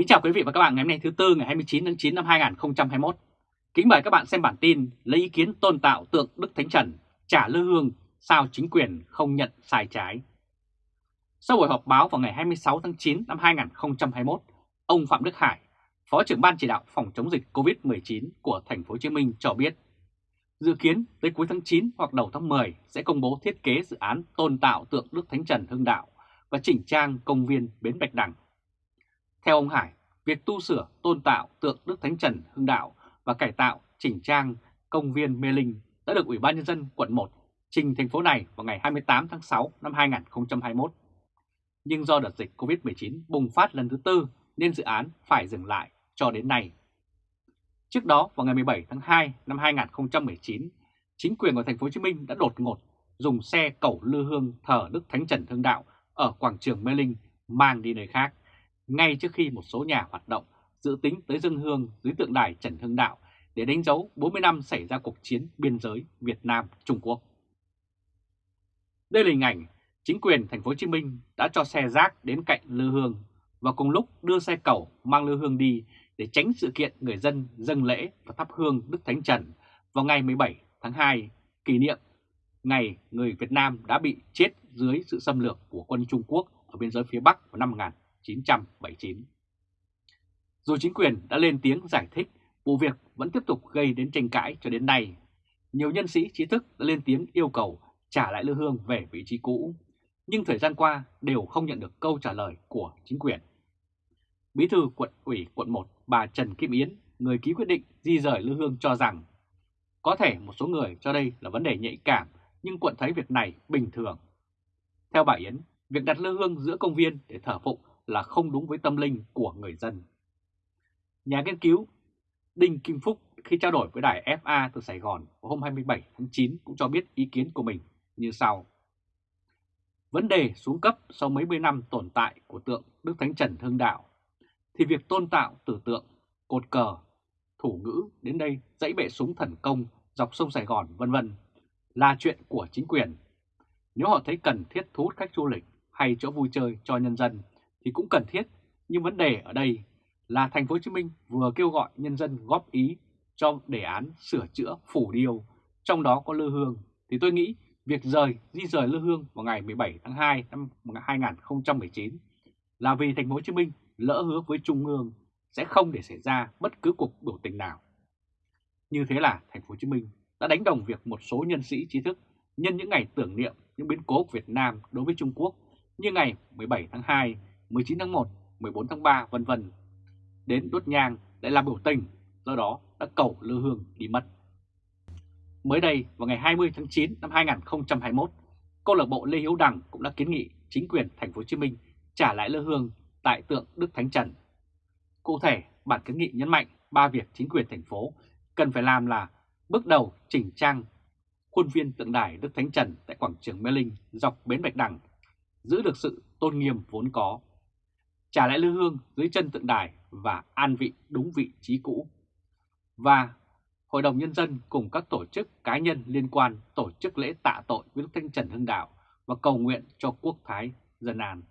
Kính chào quý vị và các bạn ngày hôm nay thứ Tư ngày 29 tháng 9 năm 2021. Kính mời các bạn xem bản tin lấy ý kiến tôn tạo tượng Đức Thánh Trần, trả lư hương, sao chính quyền không nhận sai trái. Sau buổi họp báo vào ngày 26 tháng 9 năm 2021, ông Phạm Đức Hải, Phó trưởng ban chỉ đạo phòng chống dịch COVID-19 của thành phố Hồ Chí Minh cho biết, dự kiến tới cuối tháng 9 hoặc đầu tháng 10 sẽ công bố thiết kế dự án tôn tạo tượng Đức Thánh Trần Hưng Đạo và chỉnh trang công viên Bến Bạch Đằng theo ông Hải, việc tu sửa tôn tạo tượng Đức Thánh Trần Hưng Đạo và cải tạo chỉnh trang công viên Mê Linh đã được Ủy ban Nhân dân quận 1 trình thành phố này vào ngày 28 tháng 6 năm 2021. Nhưng do đợt dịch COVID-19 bùng phát lần thứ tư nên dự án phải dừng lại cho đến nay. Trước đó vào ngày 17 tháng 2 năm 2019, chính quyền của thành phố Hồ Chí Minh đã đột ngột dùng xe cẩu lư hương thờ Đức Thánh Trần Hưng Đạo ở quảng trường Mê Linh mang đi nơi khác ngay trước khi một số nhà hoạt động dự tính tới dân hương dưới tượng đài Trần Hưng Đạo để đánh dấu 40 năm xảy ra cuộc chiến biên giới Việt Nam-Trung Quốc. Đây là hình ảnh chính quyền thành phố Hồ Chí Minh đã cho xe rác đến cạnh lư hương và cùng lúc đưa xe cầu mang lư hương đi để tránh sự kiện người dân dâng lễ và thắp hương Đức Thánh Trần vào ngày 17 tháng 2 kỷ niệm ngày người Việt Nam đã bị chết dưới sự xâm lược của quân Trung Quốc ở biên giới phía Bắc vào năm 1945. 1979. Dù chính quyền đã lên tiếng giải thích, vụ việc vẫn tiếp tục gây đến tranh cãi cho đến nay. Nhiều nhân sĩ trí thức đã lên tiếng yêu cầu trả lại Lư Hương về vị trí cũ, nhưng thời gian qua đều không nhận được câu trả lời của chính quyền. Bí thư quận ủy quận 1 bà Trần Kim Yến, người ký quyết định di rời Lư Hương cho rằng có thể một số người cho đây là vấn đề nhạy cảm nhưng quận thấy việc này bình thường. Theo bà Yến, việc đặt Lư Hương giữa công viên để thờ phụng là không đúng với tâm linh của người dân. Nhà nghiên cứu Đinh Kim Phúc khi trao đổi với đài FA từ Sài Gòn hôm 27 tháng 9 cũng cho biết ý kiến của mình như sau. Vấn đề xuống cấp sau mấy mươi năm tồn tại của tượng Đức Thánh Trần Hưng Đạo thì việc tôn tạo tử tượng, cột cờ, thủ ngữ đến đây dãy bệ súng thần công dọc sông Sài Gòn vân vân là chuyện của chính quyền. Nếu họ thấy cần thiết thu hút khách du lịch hay chỗ vui chơi cho nhân dân thì cũng cần thiết, nhưng vấn đề ở đây là thành phố Hồ Chí Minh vừa kêu gọi nhân dân góp ý cho đề án sửa chữa phủ điêu, trong đó có Lư Hương, thì tôi nghĩ việc rời di rời Lư Hương vào ngày 17 tháng 2 năm 2019 là vì thành phố Hồ Chí Minh lỡ hứa với Trung ương sẽ không để xảy ra bất cứ cuộc biểu tình nào. Như thế là thành phố Hồ Chí Minh đã đánh đồng việc một số nhân sĩ trí thức nhân những ngày tưởng niệm những biến cố của Việt Nam đối với Trung Quốc. Như ngày 17 tháng 2 19 tháng 1, 14 tháng 3 vân vân đến đốt nhang để làm biểu tình, do đó đã cầu Lư Hương đi mất. Mới đây, vào ngày 20 tháng 9 năm 2021, câu lạc bộ Lê Hiếu Đằng cũng đã kiến nghị chính quyền thành phố Hồ Chí Minh trả lại Lư Hương tại tượng Đức Thánh Trần. Cụ thể, bản kiến nghị nhấn mạnh ba việc chính quyền thành phố cần phải làm là bước đầu chỉnh trang khuôn viên tượng đài Đức Thánh Trần tại quảng trường Mê Linh dọc bến Bạch Đằng, giữ được sự tôn nghiêm vốn có trả lại lư hương dưới chân tượng đài và an vị đúng vị trí cũ. Và Hội đồng Nhân dân cùng các tổ chức cá nhân liên quan tổ chức lễ tạ tội với Đức Thanh Trần Hưng Đạo và cầu nguyện cho quốc thái dân an.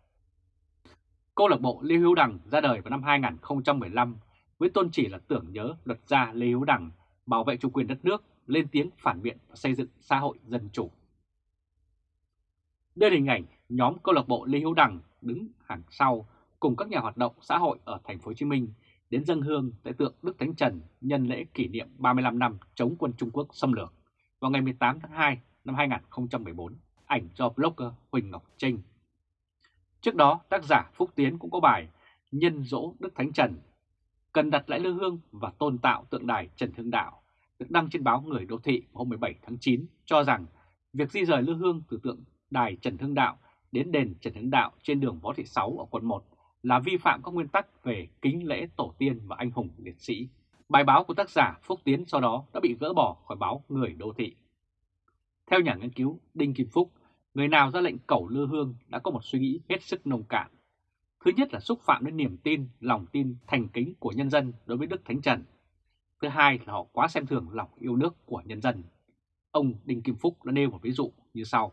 Câu lạc bộ Lê Hữu Đằng ra đời vào năm 2015 với tôn chỉ là tưởng nhớ luật gia Lê Hữu Đằng bảo vệ chủ quyền đất nước, lên tiếng phản biện và xây dựng xã hội dân chủ. Đây là hình ảnh nhóm câu lạc bộ Lê Hữu Đằng đứng hàng sau cùng các nhà hoạt động xã hội ở thành phố Hồ Chí Minh đến dân hương tại tượng Đức Thánh Trần nhân lễ kỷ niệm 35 năm chống quân Trung Quốc xâm lược vào ngày 18 tháng 2 năm 2014, ảnh do blogger Huỳnh Ngọc Trinh. Trước đó, tác giả Phúc Tiến cũng có bài Nhân dỗ Đức Thánh Trần, cần đặt lại lư hương và tôn tạo tượng đài Trần Hưng Đạo, được đăng trên báo Người Đô Thị hôm 17 tháng 9 cho rằng việc di rời lư hương từ tượng đài Trần Hưng Đạo đến đền Trần Hưng Đạo trên đường Võ Thị Sáu ở quận 1 là vi phạm các nguyên tắc về kính lễ tổ tiên và anh hùng liệt sĩ. Bài báo của tác giả Phúc Tiến sau đó đã bị gỡ bỏ khỏi báo Người Đô Thị. Theo nhà nghiên cứu Đinh Kim Phúc, người nào ra lệnh cẩu lư hương đã có một suy nghĩ hết sức nông cạn. Thứ nhất là xúc phạm đến niềm tin, lòng tin, thành kính của nhân dân đối với Đức Thánh Trần. Thứ hai là họ quá xem thường lòng yêu nước của nhân dân. Ông Đinh Kim Phúc đã nêu một ví dụ như sau.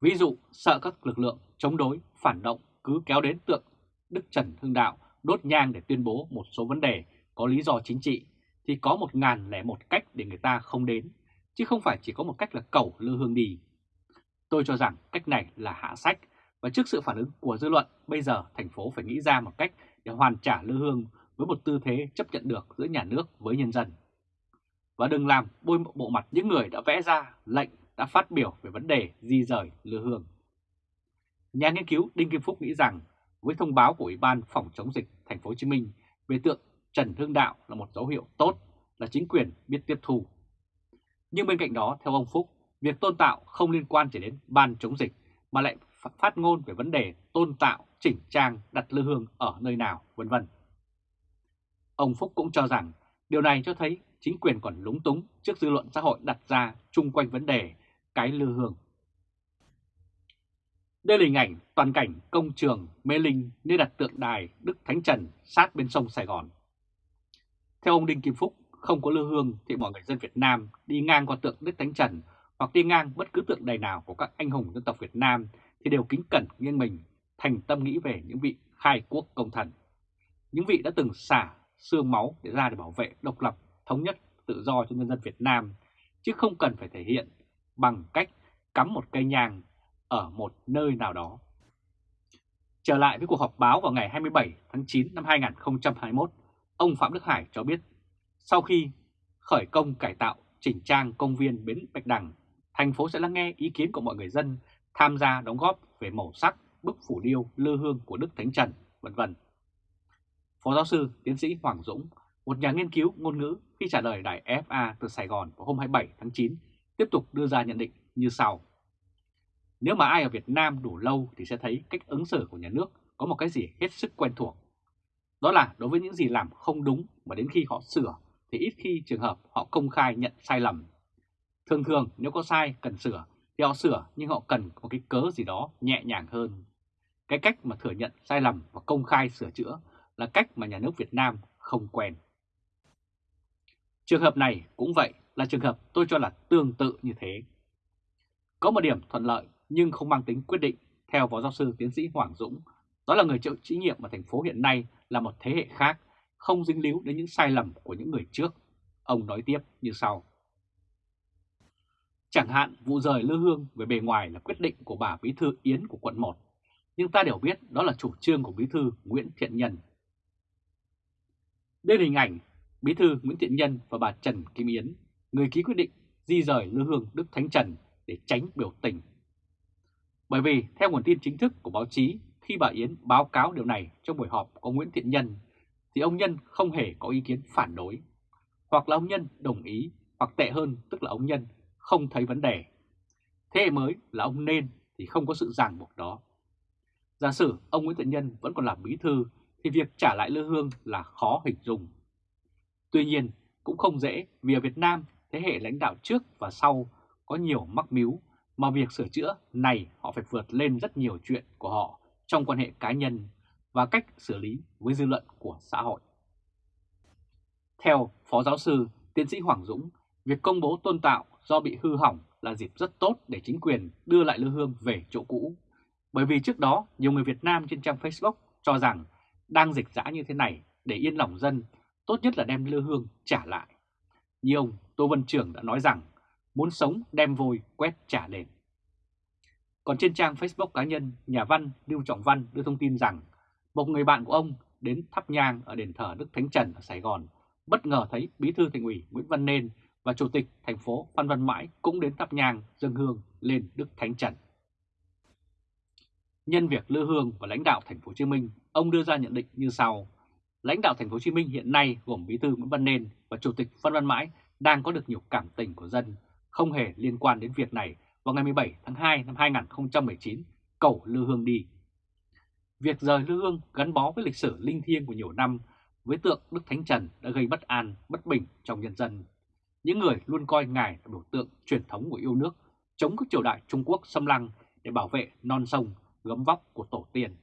Ví dụ, sợ các lực lượng chống đối, phản động cứ kéo đến tượng Đức Trần Hưng Đạo đốt nhang để tuyên bố một số vấn đề có lý do chính trị, thì có một ngàn lẻ một cách để người ta không đến, chứ không phải chỉ có một cách là cẩu lư hương đi. Tôi cho rằng cách này là hạ sách, và trước sự phản ứng của dư luận, bây giờ thành phố phải nghĩ ra một cách để hoàn trả lư hương với một tư thế chấp nhận được giữa nhà nước với nhân dân. Và đừng làm bôi bộ mặt những người đã vẽ ra lệnh đã phát biểu về vấn đề di rời lư hương. Nhà nghiên cứu Đinh Kim Phúc nghĩ rằng với thông báo của Ủy ban phòng chống dịch thành phố Hồ Chí Minh về tượng Trần Hưng Đạo là một dấu hiệu tốt là chính quyền biết tiếp thu. Nhưng bên cạnh đó, theo ông Phúc, việc tôn tạo không liên quan chỉ đến ban chống dịch mà lại phát ngôn về vấn đề tôn tạo, chỉnh trang, đặt lư hương ở nơi nào, vân vân. Ông Phúc cũng cho rằng điều này cho thấy chính quyền còn lúng túng trước dư luận xã hội đặt ra chung quanh vấn đề cái lư hương. Đây là hình ảnh toàn cảnh công trường Mê Linh nơi đặt tượng đài Đức Thánh Trần sát bên sông Sài Gòn. Theo ông Đinh Kim Phúc, không có lư hương thì mọi người dân Việt Nam đi ngang qua tượng Đức Thánh Trần hoặc đi ngang bất cứ tượng đài nào của các anh hùng dân tộc Việt Nam thì đều kính cẩn nghiêng mình, thành tâm nghĩ về những vị khai quốc công thần. Những vị đã từng xả xương máu để ra để bảo vệ độc lập, thống nhất, tự do cho nhân dân Việt Nam, chứ không cần phải thể hiện bằng cách cắm một cây nhang ở một nơi nào đó. Trở lại với cuộc họp báo vào ngày 27 tháng 9 năm 2021, ông Phạm Đức Hải cho biết sau khi khởi công cải tạo chỉnh trang công viên Bến Bạch Đằng, thành phố sẽ lắng nghe ý kiến của mọi người dân tham gia đóng góp về màu sắc, bức phủ điêu, lư hương của Đức Thánh Trần, vân vân. Phó giáo sư tiến sĩ Hoàng Dũng, một nhà nghiên cứu ngôn ngữ khi trả lời đài FA từ Sài Gòn vào hôm 27 tháng 9, tiếp tục đưa ra nhận định như sau. Nếu mà ai ở Việt Nam đủ lâu thì sẽ thấy cách ứng xử của nhà nước có một cái gì hết sức quen thuộc. Đó là đối với những gì làm không đúng mà đến khi họ sửa thì ít khi trường hợp họ công khai nhận sai lầm. Thường thường nếu có sai cần sửa thì họ sửa nhưng họ cần một cái cớ gì đó nhẹ nhàng hơn. Cái cách mà thừa nhận sai lầm và công khai sửa chữa là cách mà nhà nước Việt Nam không quen. Trường hợp này cũng vậy là trường hợp tôi cho là tương tự như thế. Có một điểm thuận lợi nhưng không mang tính quyết định theo Phó Giáo sư Tiến sĩ Hoàng Dũng, đó là người chịu trách nhiệm ở thành phố hiện nay là một thế hệ khác, không dính líu đến những sai lầm của những người trước. Ông nói tiếp như sau. Chẳng hạn vụ rời Lư Hương về bề ngoài là quyết định của bà Bí thư Yến của quận 1, nhưng ta đều biết đó là chủ trương của Bí thư Nguyễn Thiện Nhân. Đây là hình ảnh Bí thư Nguyễn Thiện Nhân và bà Trần Kim Yến, người ký quyết định di rời Lư Hương Đức Thánh Trần để tránh biểu tình. Bởi vì theo nguồn tin chính thức của báo chí, khi bà Yến báo cáo điều này trong buổi họp có Nguyễn Thiện Nhân, thì ông Nhân không hề có ý kiến phản đối. Hoặc là ông Nhân đồng ý, hoặc tệ hơn tức là ông Nhân không thấy vấn đề. Thế hệ mới là ông nên thì không có sự ràng buộc đó. Giả sử ông Nguyễn Thiện Nhân vẫn còn làm bí thư thì việc trả lại lư hương là khó hình dung. Tuy nhiên cũng không dễ vì ở Việt Nam thế hệ lãnh đạo trước và sau có nhiều mắc miếu mà việc sửa chữa này họ phải vượt lên rất nhiều chuyện của họ trong quan hệ cá nhân và cách xử lý với dư luận của xã hội. Theo Phó Giáo sư Tiến sĩ Hoàng Dũng, việc công bố tôn tạo do bị hư hỏng là dịp rất tốt để chính quyền đưa lại lư hương về chỗ cũ. Bởi vì trước đó, nhiều người Việt Nam trên trang Facebook cho rằng đang dịch dã như thế này để yên lòng dân, tốt nhất là đem lư hương trả lại. Như ông Tô Vân Trường đã nói rằng, muốn sống đem vôi quét trả đền. Còn trên trang Facebook cá nhân, nhà văn Lưu Trọng Văn đưa thông tin rằng một người bạn của ông đến thắp nhang ở đền thờ Đức Thánh Trần ở Sài Gòn, bất ngờ thấy Bí thư Thành ủy Nguyễn Văn Nên và Chủ tịch thành phố Phan Văn Mãi cũng đến thắp nhang dân hương lên Đức Thánh Trần. Nhân việc lư hương và lãnh đạo thành phố Hồ Chí Minh, ông đưa ra nhận định như sau: Lãnh đạo thành phố Hồ Chí Minh hiện nay gồm Bí thư Nguyễn Văn Nên và Chủ tịch Phan Văn Mãi đang có được nhiều cảm tình của dân, không hề liên quan đến việc này vào ngày 17 tháng 2 năm 2019 cầu lư hương đi. Việc rời lư hương gắn bó với lịch sử linh thiêng của nhiều năm với tượng Đức Thánh Trần đã gây bất an, bất bình trong nhân dân những người luôn coi Ngài là biểu tượng truyền thống của yêu nước, chống các triều đại Trung Quốc xâm lăng để bảo vệ non sông, gấm vóc của tổ tiên.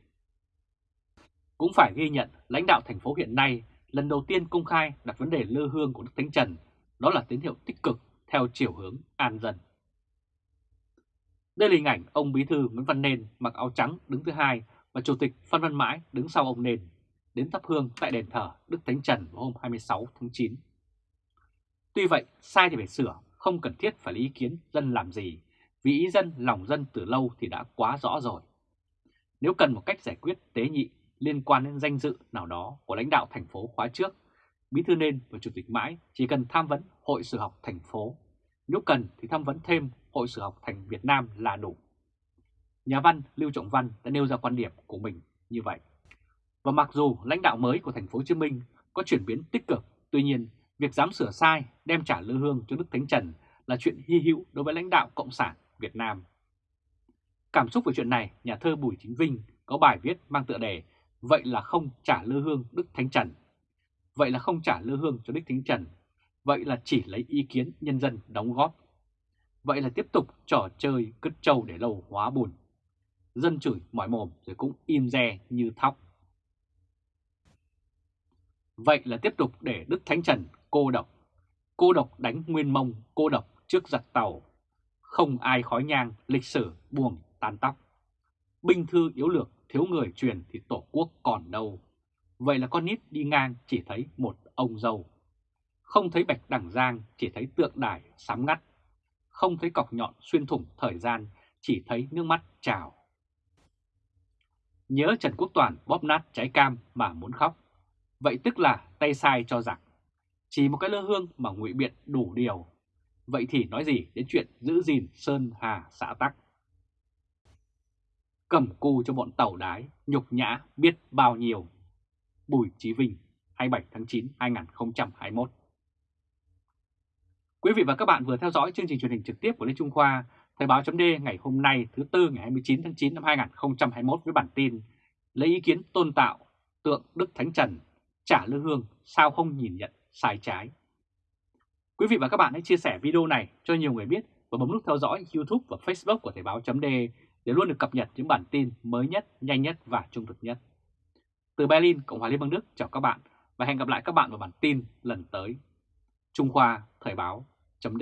Cũng phải ghi nhận lãnh đạo thành phố hiện nay lần đầu tiên công khai đặt vấn đề lư hương của Đức Thánh Trần, đó là tín hiệu tích cực theo chiều hướng an dân. Đây là hình ảnh ông Bí thư Nguyễn Văn Nên mặc áo trắng đứng thứ hai và Chủ tịch Phan Văn Mãi đứng sau ông Nên. đến thắp hương tại đền thờ Đức Thánh Trần vào hôm 26 tháng 9. Tuy vậy, sai thì phải sửa, không cần thiết phải lấy ý kiến dân làm gì, vì ý dân lòng dân từ lâu thì đã quá rõ rồi. Nếu cần một cách giải quyết tế nhị liên quan đến danh dự nào đó của lãnh đạo thành phố khóa trước, Bí thư nên và Chủ tịch mãi chỉ cần tham vấn Hội Sử học thành phố. Nếu cần thì tham vấn thêm Hội Sử học thành Việt Nam là đủ. Nhà văn Lưu Trọng Văn đã nêu ra quan điểm của mình như vậy. Và mặc dù lãnh đạo mới của thành phố Hồ Chí Minh có chuyển biến tích cực, tuy nhiên việc dám sửa sai đem trả lư hương cho Đức Thánh Trần là chuyện hy hữu đối với lãnh đạo Cộng sản Việt Nam. Cảm xúc về chuyện này, nhà thơ Bùi Chính Vinh có bài viết mang tựa đề Vậy là không trả lư hương Đức Thánh Trần. Vậy là không trả lư hương cho Đức Thánh Trần. Vậy là chỉ lấy ý kiến nhân dân đóng góp. Vậy là tiếp tục trò chơi cứt trâu để lâu hóa buồn Dân chửi mỏi mồm rồi cũng im re như thóc. Vậy là tiếp tục để Đức Thánh Trần cô độc. Cô độc đánh nguyên mông, cô độc trước giặc tàu. Không ai khói nhang, lịch sử buồn tan tóc. Binh thư yếu lược, thiếu người truyền thì tổ quốc còn đâu. Vậy là con nít đi ngang chỉ thấy một ông dâu. Không thấy bạch đằng giang, chỉ thấy tượng đài sám ngắt. Không thấy cọc nhọn xuyên thủng thời gian, chỉ thấy nước mắt trào. Nhớ Trần Quốc Toàn bóp nát trái cam mà muốn khóc. Vậy tức là tay sai cho giặc. Chỉ một cái lơ hương mà ngụy biện đủ điều. Vậy thì nói gì đến chuyện giữ gìn Sơn Hà xã Tắc. Cầm cù cho bọn tàu đái, nhục nhã biết bao nhiêu. Bùi Chí Vinh, 27 tháng 9, 2021 Quý vị và các bạn vừa theo dõi chương trình truyền hình trực tiếp của Lê Trung Khoa, Thời báo chấm ngày hôm nay thứ Tư ngày 29 tháng 9 năm 2021 với bản tin Lấy ý kiến tôn tạo tượng Đức Thánh Trần trả lư hương sao không nhìn nhận sai trái. Quý vị và các bạn hãy chia sẻ video này cho nhiều người biết và bấm nút theo dõi YouTube và Facebook của Thời báo chấm để luôn được cập nhật những bản tin mới nhất, nhanh nhất và trung thực nhất. Từ Berlin, Cộng hòa Liên bang Đức chào các bạn và hẹn gặp lại các bạn vào bản tin lần tới. Trung Khoa Thời báo chấm